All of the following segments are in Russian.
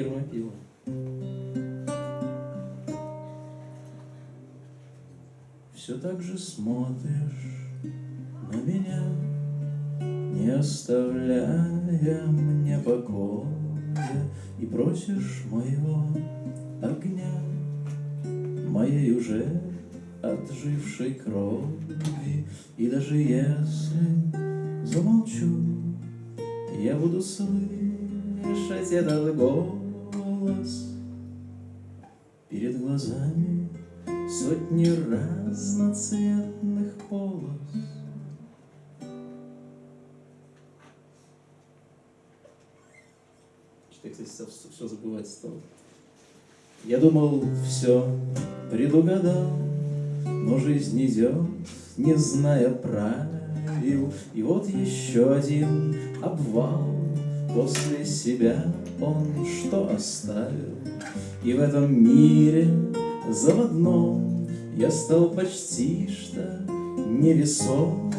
фермопила. Все так же смотришь на меня, Не оставляя мне покоя, И просишь моего огня, Моей уже отжившей крови, И даже если замолчу, Я буду слышать этот голос Перед глазами сотни разноцветных полос. Что я, кстати, все забывать стал. Я думал, все предугадал, но жизнь идет, не зная правил. И вот еще один обвал после себя он что оставил? И в этом мире заводном Я стал почти что невесомым,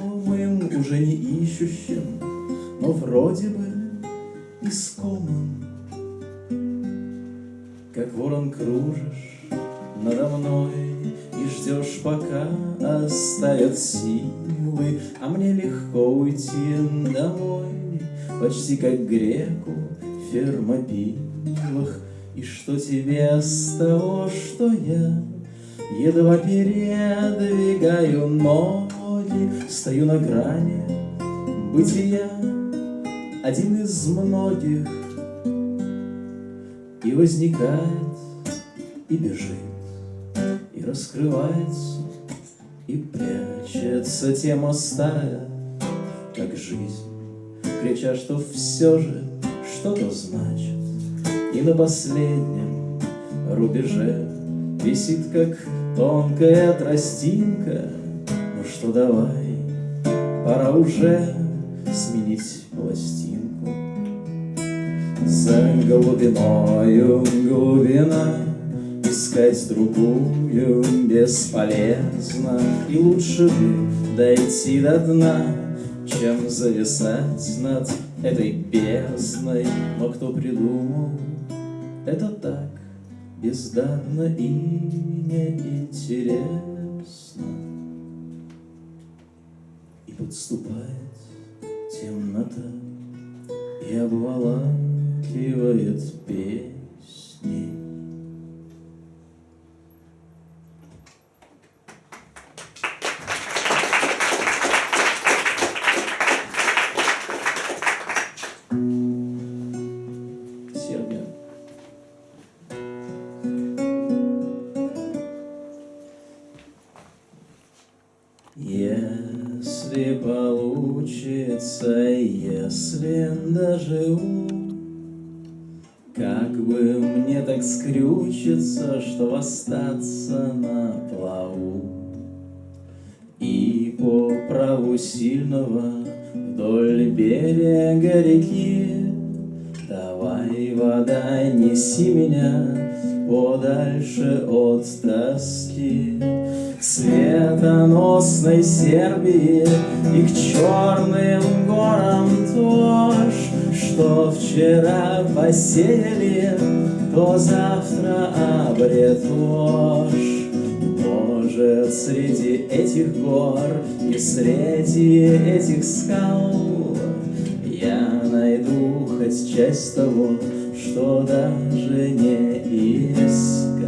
Уже не ищущим, но вроде бы искомым. Как ворон кружишь надо мной И ждешь, пока оставят силы, А мне легко уйти домой, Почти как греку в фермопилах, И что тебе с того, что я Едва передвигаю ноги, Стою на грани бытия, Один из многих, И возникает, и бежит, И раскрывается, и прячется Тема старая, как жизнь, Крича, что все же что-то значит, И на последнем рубеже Висит, как тонкая тростинка. Ну что, давай, пора уже Сменить пластинку. За глубиною глубина Искать другую бесполезно. И лучше бы дойти до дна Чем зависать над этой бездной Но кто придумал это так бездарно и неинтересно. И подступает темнота и обволакивает песни. Как бы мне так скрючиться, что остаться на плаву. И по праву сильного вдоль берега реки. Давай, вода, неси меня подальше от тоски. К светоносной Сербии и к черным горам тоже Что вчера посеяли, то завтра обретешь Может, среди этих гор и среди этих скал Я найду хоть часть того, что даже не искал.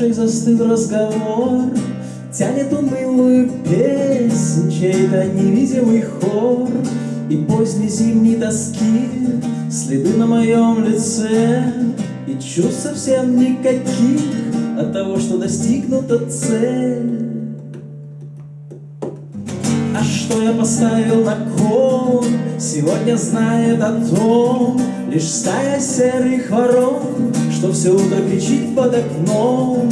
Кашей застыл разговор, Тянет унылую песнь чей-то невидимый хор, И поздней зимней тоски следы на моем лице, И чувств совсем никаких от того, что достигнута цель. Что я поставил на кон, сегодня знает о том Лишь стая серых ворон, что все утро кричит под окном.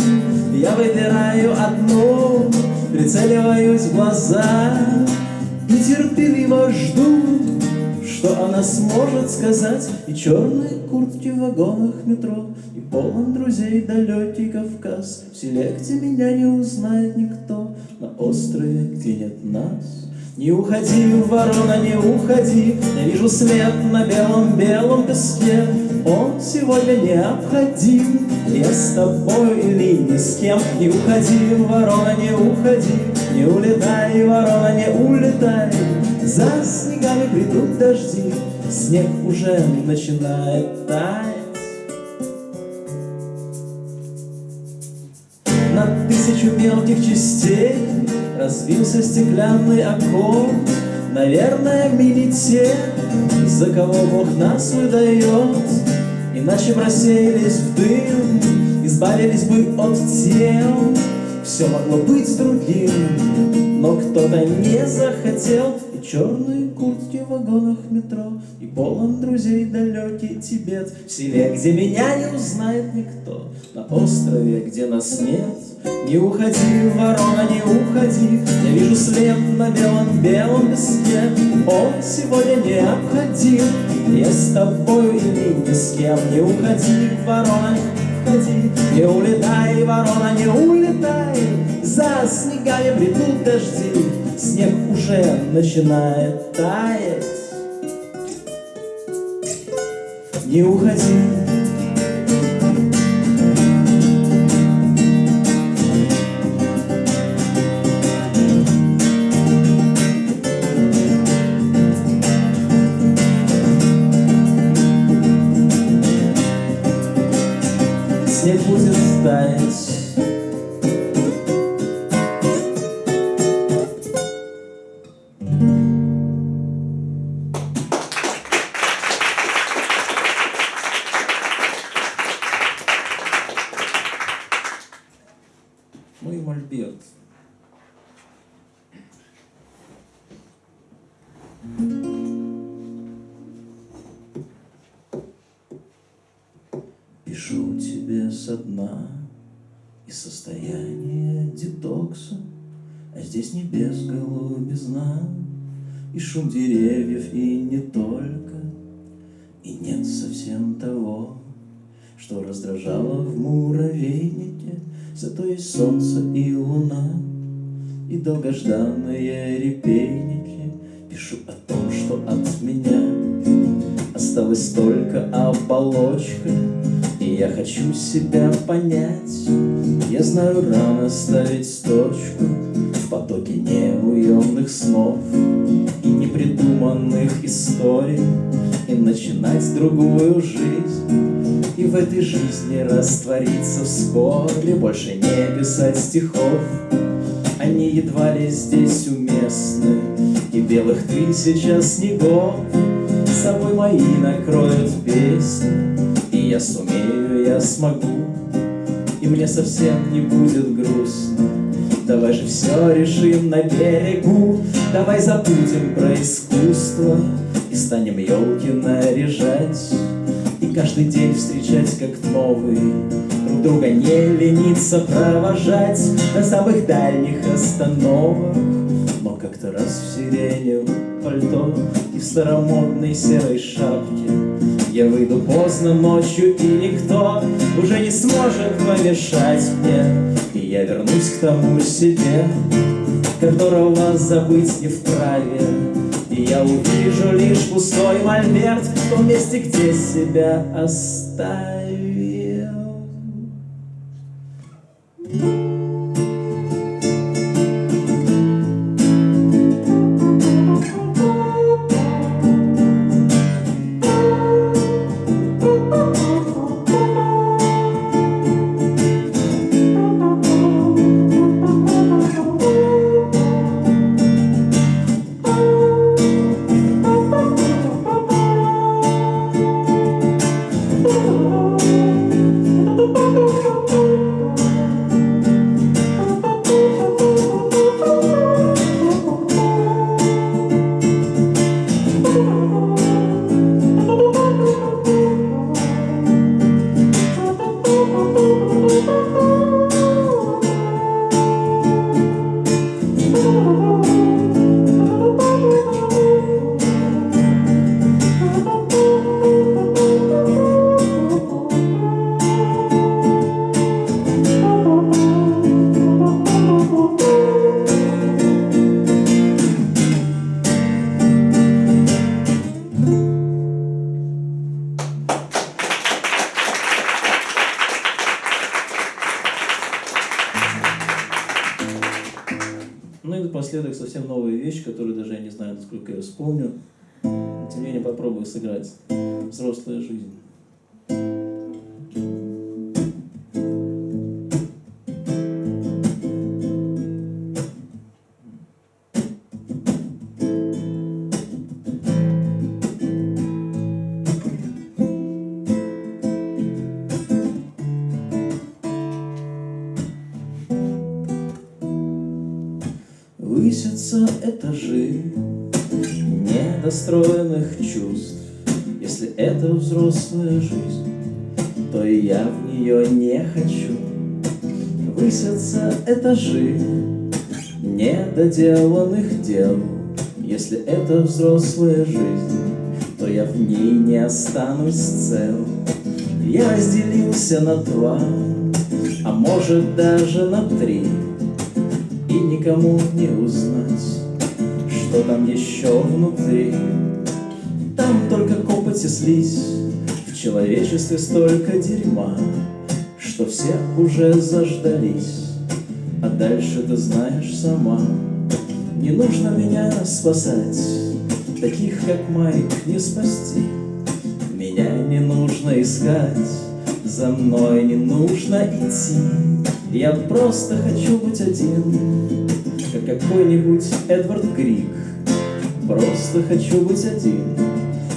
Я выбираю одно, прицеливаюсь в глаза И терпеливо жду, что она сможет сказать. И черные куртки в вагонах метро И полон друзей далекий Кавказ В селе, где меня не узнает никто На острове, где нет нас не уходи, ворона, не уходи, Я вижу свет на белом-белом песке. Он сегодня необходим, Я с тобой или ни с кем. Не уходи, ворона, не уходи, Не улетай, ворона, не улетай. За снегами придут дожди, Снег уже начинает таять. На тысячу мелких частей Разбился стеклянный окон. Наверное, мы за кого Бог нас выдает Иначе бы в дым Избавились бы от тел. Все могло быть другим Но кто-то не захотел. И черные куртки вагонах метро И полон друзей далекий Тибет В селе, где меня не узнает никто На острове, где нас нет не уходи, ворона, не уходи, Я вижу след на белом-белом песке. Он сегодня необходим, Я с тобой или ни с кем. Не уходи, ворона, не уходи, Не улетай, ворона, не улетай, За снегами придут дожди, Снег уже начинает таять. Не уходи, И шум деревьев, и не только, И нет совсем того, Что раздражало в муравейнике, Зато есть солнце и луна, И долгожданные репейники. Пишу о том, что от меня Осталась только оболочка, И я хочу себя понять. Я знаю, рано ставить точку В потоке неуемных снов непридуманных историй И начинать другую жизнь И в этой жизни раствориться вскоре Больше не писать стихов. Они едва ли здесь уместны И белых тысяча снегов С собой мои накроют песни. И я сумею, я смогу И мне совсем не будет грустно Давай же все решим на берегу, Давай забудем про искусство И станем елки наряжать. И каждый день встречать как новый Друг друга не лениться провожать. На самых дальних остановок Но как-то раз в сиреневом пальто И в старомодной серой шапке я выйду поздно ночью, и никто уже не сможет помешать мне. И я вернусь к тому себе, которого забыть не вправе. И я увижу лишь пустой мольберт В том месте, где себя оставил напоследок совсем новая вещь, которую даже я не знаю, насколько я вспомню. Тем не менее, попробую сыграть. Взрослая жизнь. Этажи недостроенных чувств. Если это взрослая жизнь, то и я в нее не хочу. Высятся этажи недоделанных дел. Если это взрослая жизнь, то я в ней не останусь цел. Я разделился на два, а может даже на три. И никому не узнать, что там еще внутри. Там только копоть и слизь, в человечестве столько дерьма, что все уже заждались, а дальше ты знаешь сама. Не нужно меня спасать, таких как Майк не спасти. Меня не нужно искать, за мной не нужно идти. Я просто хочу быть один, как какой-нибудь Эдвард Грик. Просто хочу быть один,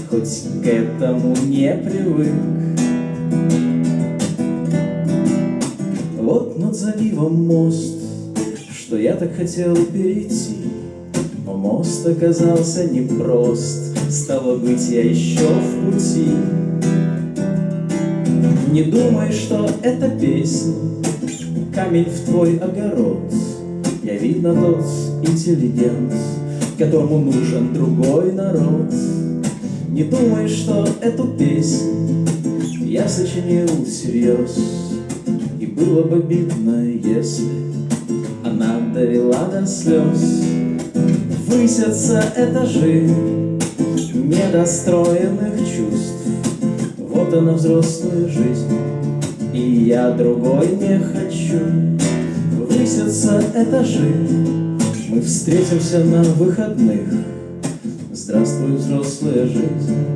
хоть к этому не привык. Вот над заливом мост, что я так хотел перейти, но мост оказался непрост, стало быть, я еще в пути. Не думай, что это песня, камень в твой огород. Видно, тот интеллигент, которому нужен другой народ. Не думай, что эту песню я сочинил всерьез, И было бы обидно, если она довела до слез. Высятся этажи недостроенных чувств, Вот она взрослая жизнь, и я другой не хочу Высятся этажи. Мы встретимся на выходных. Здравствуй, взрослая жизнь